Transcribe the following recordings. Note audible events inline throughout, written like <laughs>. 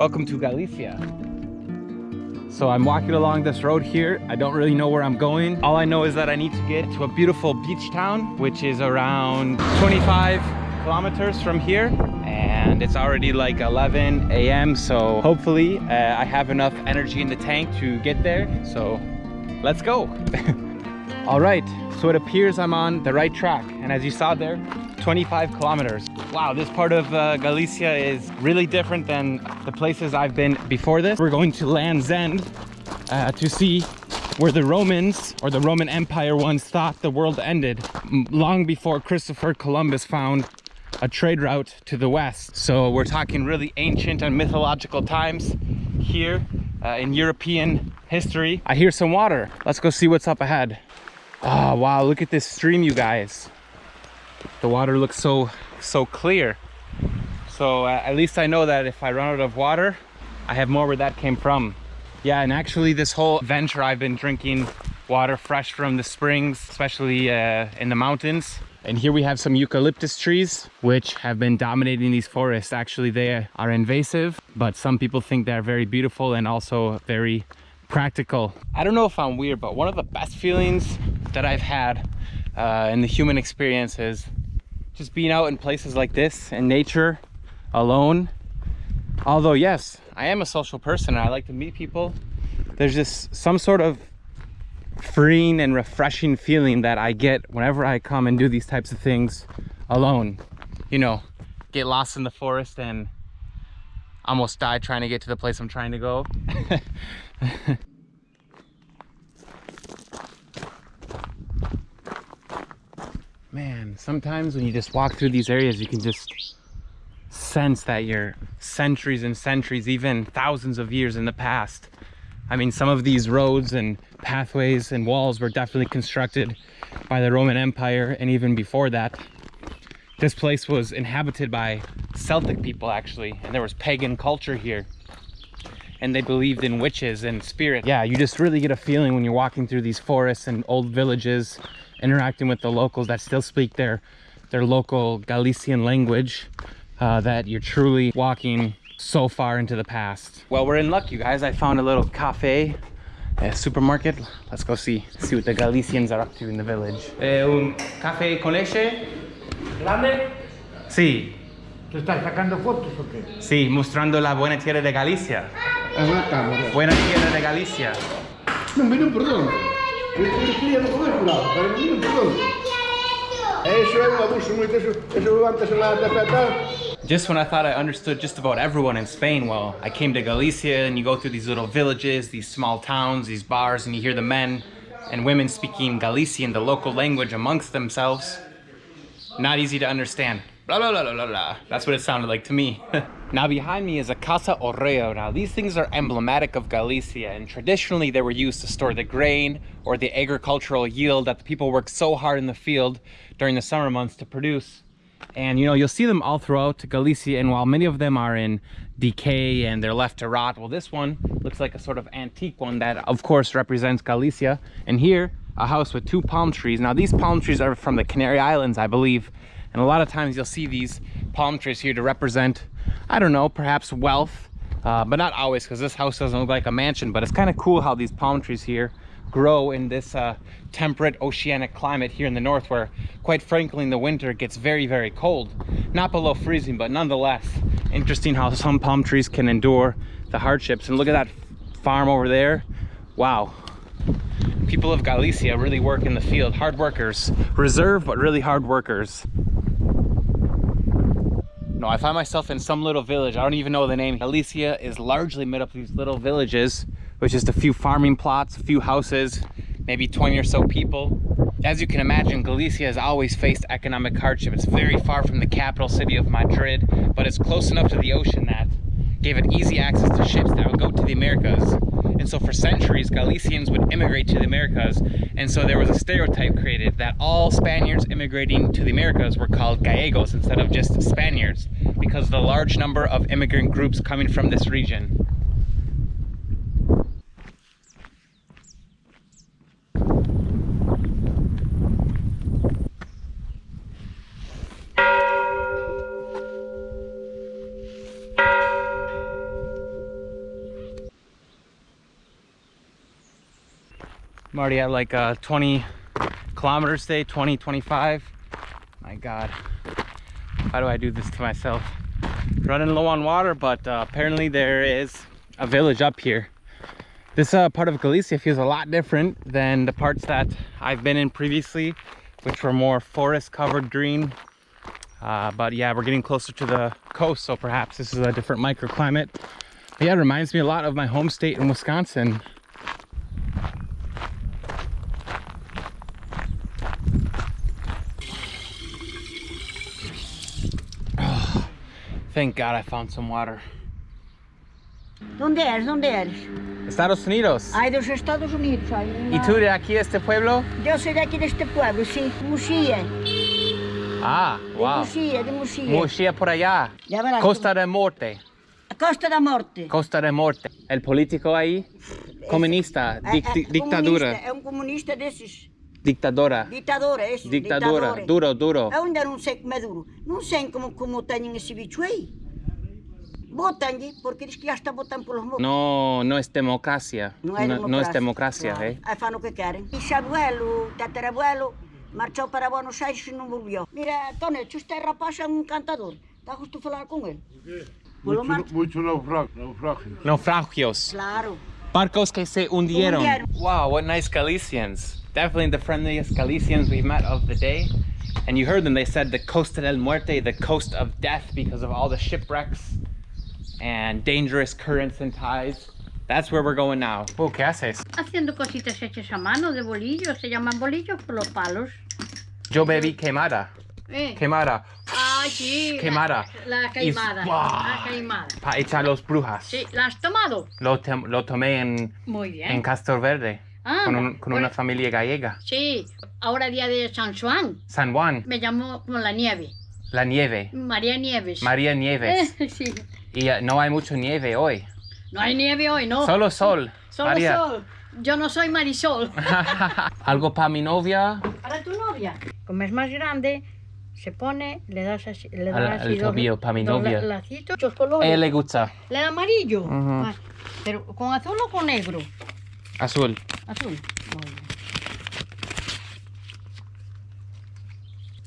Welcome to Galicia. So I'm walking along this road here. I don't really know where I'm going. All I know is that I need to get to a beautiful beach town, which is around 25 kilometers from here. And it's already like 11 a.m. So hopefully uh, I have enough energy in the tank to get there. So let's go. <laughs> All right, so it appears I'm on the right track. And as you saw there, 25 kilometers. Wow, this part of uh, Galicia is really different than the places I've been before this. We're going to Land's End uh, to see where the Romans or the Roman Empire once thought the world ended long before Christopher Columbus found a trade route to the west. So we're talking really ancient and mythological times here uh, in European history. I hear some water. Let's go see what's up ahead. Oh, wow, look at this stream, you guys the water looks so so clear. So uh, at least i know that if i run out of water i have more where that came from. Yeah and actually this whole venture i've been drinking water fresh from the springs especially uh, in the mountains. And here we have some eucalyptus trees which have been dominating these forests. Actually they are invasive but some people think they're very beautiful and also very practical. I don't know if i'm weird but one of the best feelings that i've had uh, in the human experience is just being out in places like this in nature alone. Although yes i am a social person and i like to meet people. There's just some sort of freeing and refreshing feeling that i get whenever i come and do these types of things alone. You know get lost in the forest and almost die trying to get to the place i'm trying to go <laughs> man sometimes when you just walk through these areas you can just sense that you're centuries and centuries even thousands of years in the past. I mean some of these roads and pathways and walls were definitely constructed by the roman empire and even before that. This place was inhabited by celtic people actually and there was pagan culture here and they believed in witches and spirits yeah you just really get a feeling when you're walking through these forests and old villages interacting with the locals that still speak their their local Galician language uh, that you're truly walking so far into the past. Well, we're in luck, you guys. I found a little cafe, a supermarket. Let's go see see what the Galicians are up to in the village. Eh, un café con leche? ¿Grande? Sí. ¿Te estás sacando fotos o qué? Sí, mostrando la buena tierra de Galicia. Es una cámara. Buena tierra de Galicia. Non me non perdono. Eu queria non comer pero non me non perdono. Eso é un abuso moito, eso, eso levántase lá da. Just when I thought I understood just about everyone in Spain, well, I came to Galicia and you go through these little villages, these small towns, these bars, and you hear the men and women speaking Galician, the local language amongst themselves. Not easy to understand. Blah, blah, blah, blah, blah, blah. That's what it sounded like to me. <laughs> now behind me is a Casa Orreo. Now these things are emblematic of Galicia and traditionally they were used to store the grain or the agricultural yield that the people worked so hard in the field during the summer months to produce. And you know, you'll see them all throughout Galicia and while many of them are in decay and they're left to rot, well this one looks like a sort of antique one that of course represents Galicia. And here, a house with two palm trees. Now these palm trees are from the Canary Islands, I believe. And a lot of times you'll see these palm trees here to represent, I don't know, perhaps wealth, uh, but not always because this house doesn't look like a mansion, but it's kind of cool how these palm trees here grow in this uh, temperate oceanic climate here in the north where quite frankly in the winter it gets very very cold. Not below freezing but nonetheless interesting how some palm trees can endure the hardships. And look at that farm over there. Wow. People of Galicia really work in the field. Hard workers. Reserve but really hard workers no, I find myself in some little village. I don't even know the name. Galicia is largely made up of these little villages with just a few farming plots, a few houses, maybe 20 or so people. As you can imagine, Galicia has always faced economic hardship. It's very far from the capital city of Madrid, but it's close enough to the ocean that gave it easy access to ships that would go to the Americas. And so for centuries, Galicians would immigrate to the Americas. And so there was a stereotype created that all Spaniards immigrating to the Americas were called Gallegos instead of just Spaniards because of the large number of immigrant groups coming from this region. Already at like uh, 20 kilometers today, 20, 25. My God, why do I do this to myself? Running low on water, but uh, apparently there is a village up here. This uh, part of Galicia feels a lot different than the parts that I've been in previously, which were more forest covered green. Uh, but yeah, we're getting closer to the coast, so perhaps this is a different microclimate. But yeah, it reminds me a lot of my home state in Wisconsin. Thank God I found some water. ¿Dónde eres? ¿Dónde eres? Estados Unidos. Ay, de los Estados Unidos. ay, ¿Y tú de aquí, este pueblo? Yo soy de aquí, de este pueblo, sí. Muxía. Ah, De wow. Muxía, de Muxía. Muxía por allá. Ya verás. Costa de Morte. Costa da Morte. Costa de Morte. El político ahí, comunista, dic- é di- dictadura, comunista, É um comunista desses. dictadora, Ditador, é isso. dictadura, ditador. duro, duro. Eu ainda não sei como é duro. Não sei como, como têm esse bicho aí. Botam-lhe, porque diz que já está botando pelos morros. No, no es democracia. Não é No, democracia. no es democracia, Claro. eh. Aí fazem o que querem. Bisabuelo, tatarabuelo, marchou para Buenos Aires e não volviu. Mira, Toneto, este rapaz é um encantador. Está justo a falar com ele. Pelo mar... Mucho, mucho naufragio. naufragio. Naufragios. Claro. Barcos que se hundieron. Hundieron. Wow, what nice Galicians. Definitely the friendliest Galicians we've met of the day. And you heard them, they said the Costa del Muerte, the coast of death because of all the shipwrecks and dangerous currents and tides. That's where we're going now. Oh, ¿qué haces? haciendo cositas hechas a mano de bolillos, se llaman bolillos por los palos. Yo bebí quemada. Eh. Quemada. Ah, sí. la- Quemada. La, Y- queimada. ¡Buah! La queimada. Para echar los brujas. Sí, ¿la has tomado? Lo, lo tomé en, Muy bien. en Castroverde Ah, con, un- con una familia gallega. Sí, ahora día de San Juan. San Juan, Me llamó con la nieve. la nieve. María Nieves. María Nieves. <laughs> Sí. Y eh, no hay mucho nieve hoy. No hay nieve hoy, no. Solo sol. Solo María. sol. Yo no soy Marisol. <laughs> <laughs> Algo para mi novia. Para tu novia. Como es más grande, se pone, le das así, le das así al dos- tobillo, pa' mi novia. la- lacitos, muchos A colores. ella le gusta. El amarillo. Ah, Pero con azul o con negro. Azul. Azul. Muy bien.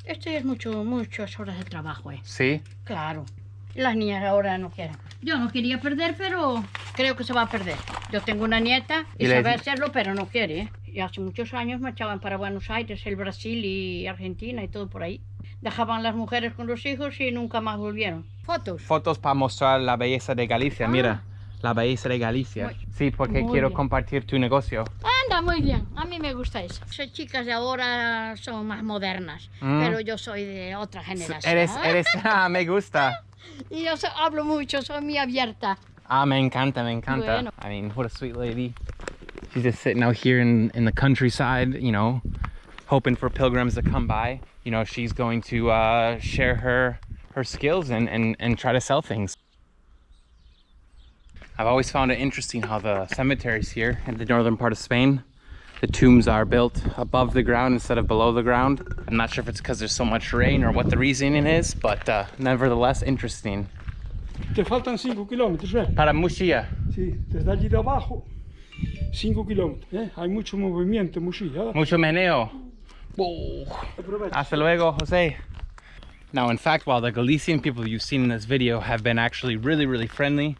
Esto es mucho, muchas horas de trabajo, ¿eh? Sí. Claro. Las niñas ahora no quieren. Yo no quería perder, pero creo que se va a perder. Yo tengo una nieta y, Y sabe di- hacerlo, pero no quiere. ¿eh? Y hace muchos años marchaban para Buenos Aires, el Brasil y Argentina y todo por ahí. Dejaban las mujeres con los hijos y nunca más volvieron. Fotos. Fotos para mostrar la belleza de Galicia. Ah. Mira, la belleza de Galicia. Muy- Sí, porque quiero bien. compartir tu negocio. Anda, muy bien. A mí me gusta eso. Esas chicas de ahora son más modernas, Mm. pero yo soy de otra generación. Eres, eres, <laughs> ah, me gusta. Y yo so- hablo mucho, soy muy abierta. Ah, me encanta, me encanta. Bueno. I mean, what a sweet lady. She's just sitting out here in, in the countryside, you know, hoping for pilgrims to come by. You know, she's going to uh, share her her skills and, and, and try to sell things. I've always found it interesting how the cemeteries here in the northern part of Spain, the tombs are built above the ground instead of below the ground. I'm not sure if it's because there's so much rain or what the reasoning is, but uh, nevertheless interesting. Te faltan 5 kilómetros, ¿eh? Para Muxia. Sí, desde allí de abajo, 5 kilómetros. ¿eh? Hay mucho movimiento en Muxía. ¿eh? Mucho meneo. Whoa. Hasta luego, Jose. Now, in fact, while the Galician people you've seen in this video have been actually really, really friendly,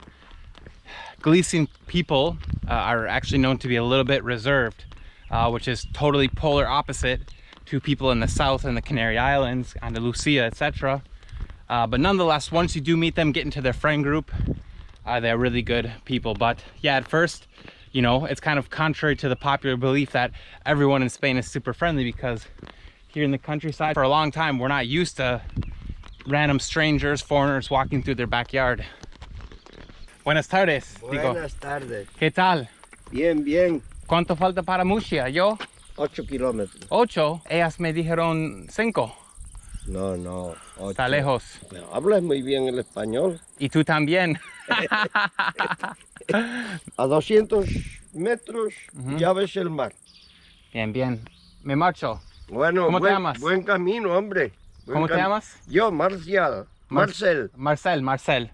Galician people uh, are actually known to be a little bit reserved, uh, which is totally polar opposite to people in the south and the Canary Islands, Andalusia, etc. Uh, but nonetheless, once you do meet them, get into their friend group, uh, they're really good people. But yeah, at first, you know, it's kind of contrary to the popular belief that everyone in Spain is super friendly because here in the countryside, for a long time, we're not used to random strangers, foreigners walking through their backyard. Buenas tardes. digo. Buenas tardes. ¿Qué tal? Bien, bien. ¿Cuánto falta para Murcia? Yo, 8 kilómetros. ocho. Ellas me dijeron cinco. No, no. ocho. Está lejos. Pero hablas muy bien el español. Y tú también. <laughs> <laughs> A 200 metros ya ves el mar. bien, bien. Me marcho. Bueno, ¿Cómo te buen, llamas? Buen camino, hombre. Buen ¿Cómo te llamas? Yo, Marcial. Mar- Marcel. Marcel, Marcel.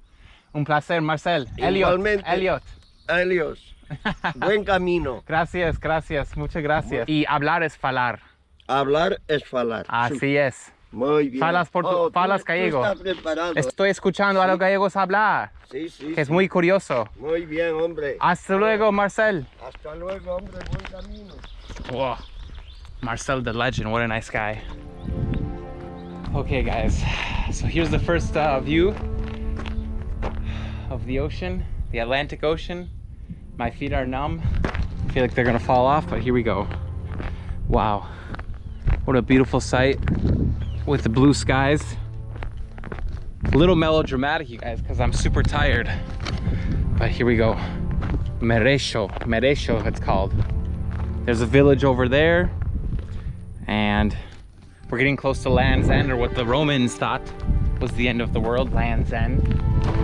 Un placer, Marcel. Elliot. Igualmente. Elliot. Helios. <laughs> Buen camino. Gracias, gracias, muchas gracias. Y hablar es falar. Hablar es falar. Así es. Muy bien. Falas portu- Oh, tú- falas tú gallego. preparado. Estoy escuchando a los gallegos hablar, Sí, sí. que es sí. muy curioso. Muy bien, hombre. Hasta luego, Marcel. Hasta luego, hombre. Buen camino. Whoa. Marcel the legend, what a nice guy. Okay guys, so here's the first uh, view of the ocean, the Atlantic Ocean. My feet are numb. I feel like they're gonna fall off, but here we go. Wow, what a beautiful sight with the blue skies. A little melodramatic, you guys, because I'm super tired. But here we go. Merexo, Merexo it's called. There's a village over there, and we're getting close to Land's End, or what the Romans thought was the end of the world, Land's End.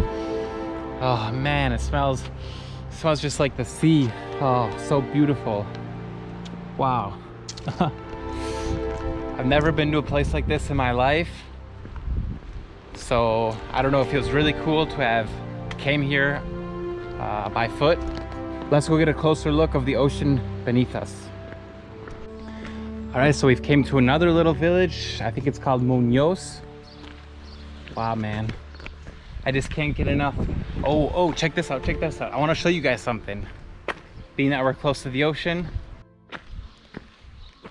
Oh man, it smells, it smells just like the sea. Oh, so beautiful. Wow. <laughs> I've never been to a place like this in my life. So I don't know, it feels really cool to have came here uh, by foot. Let's go get a closer look of the ocean beneath us. All right, so we've came to another little village. I think it's called Munoz. Wow, man. I just can't get enough. Oh, oh, check this out, check this out. I wanna show you guys something. Being that we're close to the ocean.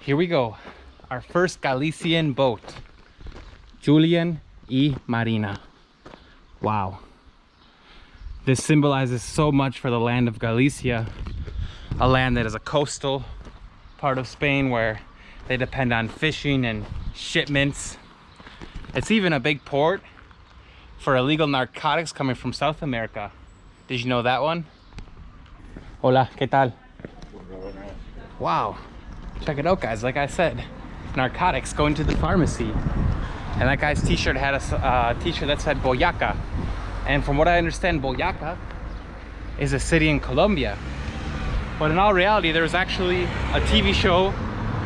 Here we go. Our first Galician boat. Julian y Marina. Wow. This symbolizes so much for the land of Galicia, a land that is a coastal part of Spain where they depend on fishing and shipments. It's even a big port for illegal narcotics coming from South America. Did you know that one? Hola, ¿qué tal? Wow. Check it out, guys. Like I said, narcotics going to the pharmacy. And that guy's t-shirt had a uh, t-shirt that said Boyaca. And from what I understand, Boyaca is a city in Colombia. But in all reality, there was actually a TV show,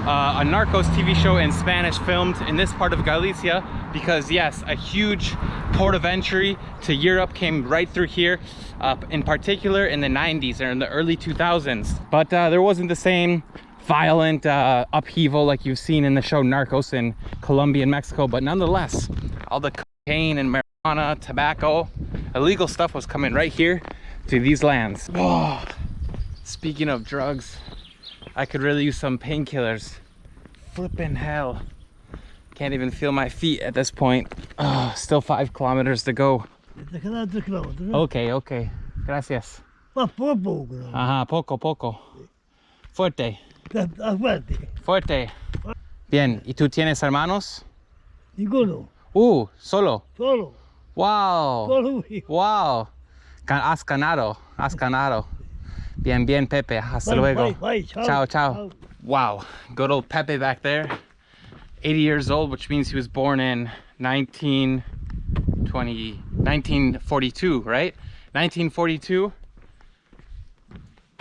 uh, a Narcos TV show in Spanish filmed in this part of Galicia because yes, a huge port of entry to Europe came right through here, uh, in particular in the 90s or in the early 2000s. But uh, there wasn't the same violent uh, upheaval like you've seen in the show Narcos in Colombia and Mexico, but nonetheless, all the cocaine and marijuana, tobacco, illegal stuff was coming right here to these lands. Oh, <sighs> speaking of drugs, I could really use some painkillers. Flippin' hell. Can't even feel my feet at this point. Oh, still five kilometers to go. Te quedan tres kilómetros, ¿no? Okay, okay. Gracias. Más poco poco. Ajá, poco, poco. Fuerte, está fuerte. fuerte. Bien, ¿y tú tienes hermanos? Ninguno. Uh, solo. Solo. Wow. Solo. Wow. Has ganado, has ganado. Bien, bien, Pepe. Hasta Bye, luego. bye, bye. Chao. Ciao, ciao. Wow. Good old Pepe back there. 80 years old, which means he was born in 1920, 1942, right? 1942.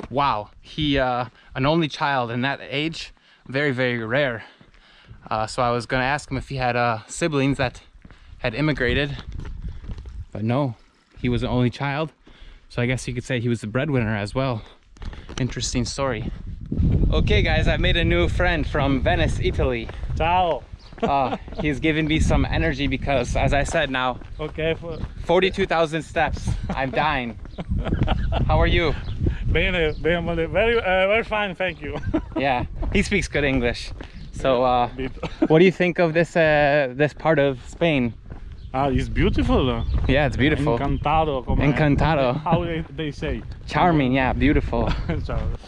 Wow. He, uh, an only child in that age, very, very rare. Uh, so I was gonna ask him if he had uh, siblings that had immigrated, but no, he was an only child. So I guess you could say he was the breadwinner as well. Interesting story. Okay guys, I made a new friend from Venice, Italy. Ciao. Uh, he's giving me some energy because as I said now, Okay. For... 42,000 steps. I'm dying. <laughs> How are you? Bene, bene, very, uh, very fine, thank you. <laughs> Yeah, he speaks good English. So uh, <laughs> what do you think of this uh, this part of Spain? ah, it's beautiful. Yeah, it's beautiful. Encantado. Como Encantado. How they, they say. Charming, yeah, beautiful.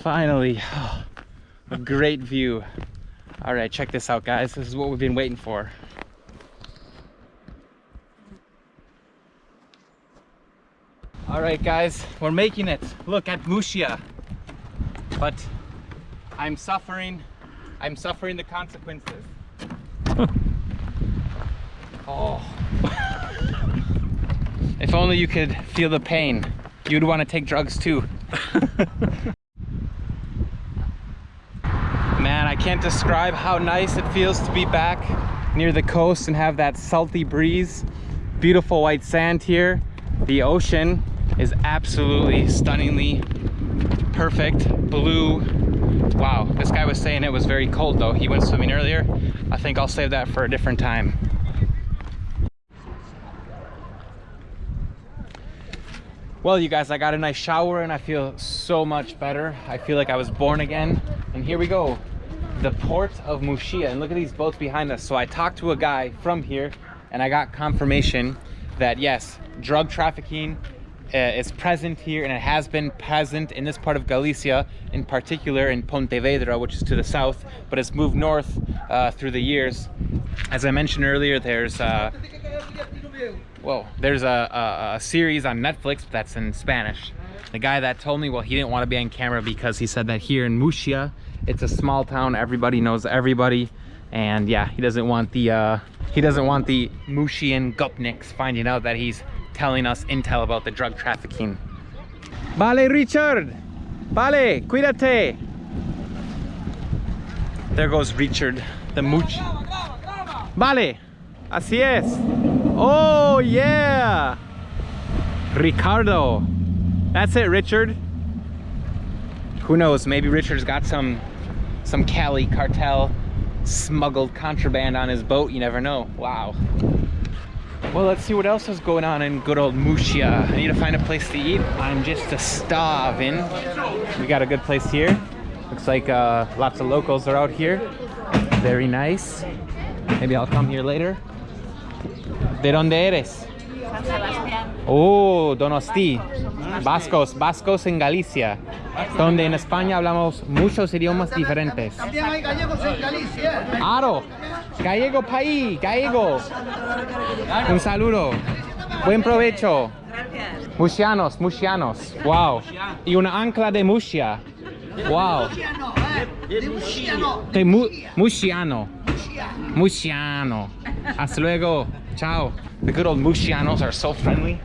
Finally, a <sighs> great view. All right, check this out, guys. This is what we've been waiting for. All right, guys, we're making it. Look at Muxia. But I'm suffering. I'm suffering the consequences. <laughs> oh. <laughs> if only you could feel the pain. You'd want to take drugs too. <laughs> Man, I can't describe how nice it feels to be back near the coast and have that salty breeze. Beautiful white sand here. The ocean is absolutely stunningly perfect blue. Wow, this guy was saying it was very cold though. He went swimming earlier. I think I'll save that for a different time. Well, you guys, I got a nice shower and I feel so much better. I feel like I was born again. And here we go, the port of Muxia. And look at these boats behind us. So I talked to a guy from here and I got confirmation that yes, drug trafficking uh, is present here and it has been present in this part of Galicia, in particular in Pontevedra, which is to the south, but it's moved north uh, through the years. As I mentioned earlier, there's uh, there's a, a, a series on Netflix that's in Spanish. The guy that told me, well, he didn't want to be on camera because he said that here in Muxia, it's a small town, everybody knows everybody. And yeah, he doesn't want the, uh, he doesn't want the Muxian gopniks finding out that he's telling us intel about the drug trafficking. Vale, Richard! Vale, cuídate! There goes Richard, the Much. Vale, así es. Oh yeah! Ricardo. That's it, Richard. Who knows, maybe Richard's got some some Cali cartel smuggled contraband on his boat, you never know. Wow. Well, let's see what else is going on in good old Muxia. I need to find a place to eat. I'm just a starving. We got a good place here. Looks like uh, lots of locals are out here. Very nice. Maybe I'll come here later. ¿De dónde eres? San Sebastián. Oh, Donosti. Vascos, Vascos en Galicia. Donde en España hablamos muchos idiomas diferentes. También hay gallegos en Galicia. Aro, gallego país, gallego. Un saludo. Buen provecho. Muxianos, muxianos. Wow. Y una ancla de Muxia. Wow. De mu Muxiano. Muxiano. Hasta luego. Ciao. The good old Muxianos are so friendly.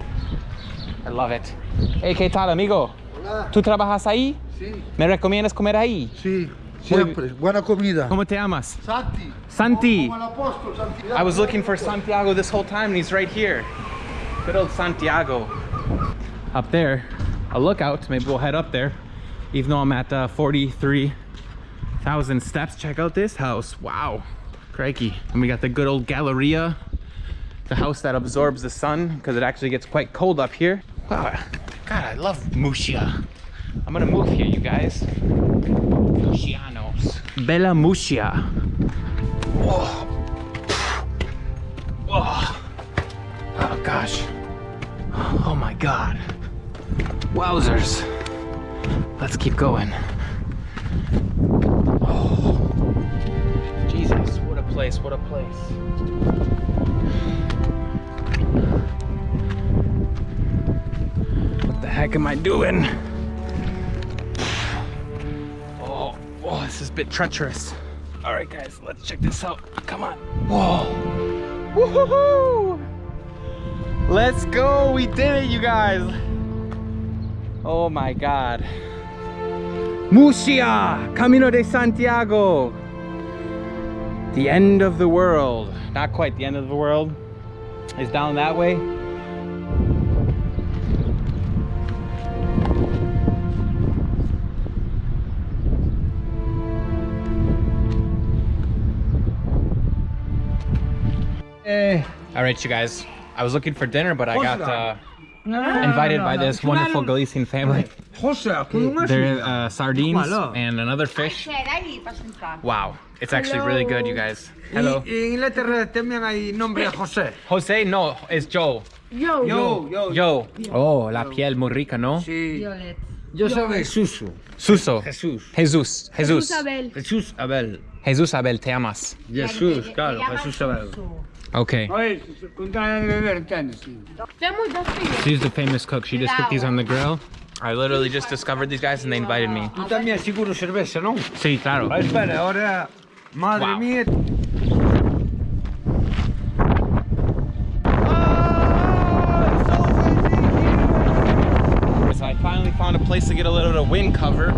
I love it. Hey, ¿qué tal, amigo? Hola. ¿Tú trabajas ahí? Sí, ¿Me recomiendas comer ahí? sí, siempre. Buena comida. ¿Cómo te llamas? Santi. Santi. Como el apóstol Santiago. I was looking for Santiago this whole time and he's right here. Good old Santiago. Up there, a lookout. Maybe we'll head up there. Even though I'm at uh, 43,000 steps. Check out this house. Wow. Crikey. And we got the good old Galleria. The house that absorbs the sun because it actually gets quite cold up here. Wow. God, I love Muxia. I'm gonna move here, you guys. Muxianos. Bella Muxia. Whoa. Oh. oh gosh. Oh my god. Wowzers. Let's keep going. Place, what a place. What the heck am I doing? Oh, oh, this is a bit treacherous. All right, guys, let's check this out. Come on. Whoa. Woohoo! Let's go. We did it, you guys. Oh my God. Muxia, Camino de Santiago. The end of the world. Not quite the end of the world. It's down that way. Hey. All right, you guys. I was looking for dinner, but I got uh, invited by this wonderful Galician family. They're uh, sardines and another fish. Wow, it's actually really good, you guys. Hello. En Inglaterra también hay nombre José. Jose, no, it's Joe. Yo, yo. Joe. Oh, la piel muy rica, ¿no? Sí. Yo soy Suso. Suso. Jesús. Jesús. Jesús. Jesús Abel. Jesús Abel. Jesús Abel, te amas. Jesús, claro, Jesús Abel. Okay. Oye, con ganas de beber, ¿entiendes? She's the famous cook. She just cooked these on the grill. I literally just discovered these guys and they invited me. Tú también seguro cerveza, ¿no? Sí, claro. Espera, ahora, madre Wow. mía. So I finally found a place to get a little bit of wind cover.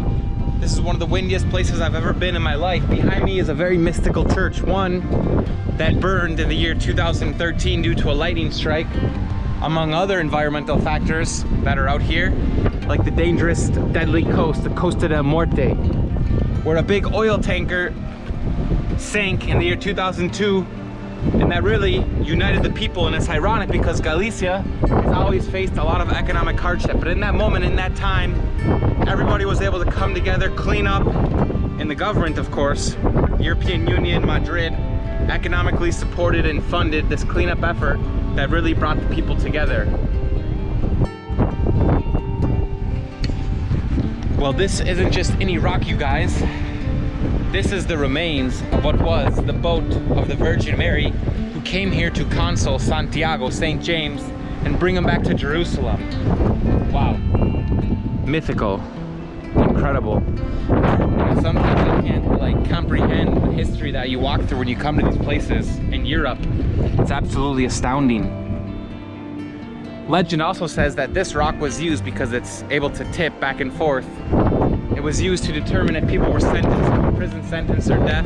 This is one of the windiest places I've ever been in my life. Behind me is a very mystical church, one that burned in the year 2013 due to a lightning strike. among other environmental factors that are out here, like the dangerous, deadly coast, the Costa del Morte, where a big oil tanker sank in the year 2002 and that really united the people and it's ironic because Galicia has always faced a lot of economic hardship. But in that moment in that time everybody was able to come together clean up and the government of course European Union Madrid economically supported and funded this cleanup effort that really brought the people together. Well this isn't just any rock you guys. This is the remains of what was the boat of the Virgin Mary came here to console Santiago, St. James, and bring him back to Jerusalem. Wow. Mythical. Incredible. Sometimes I can't like comprehend the history that you walk through when you come to these places in Europe. It's absolutely astounding. Legend also says that this rock was used because it's able to tip back and forth it was used to determine if people were sentenced to a prison sentence or death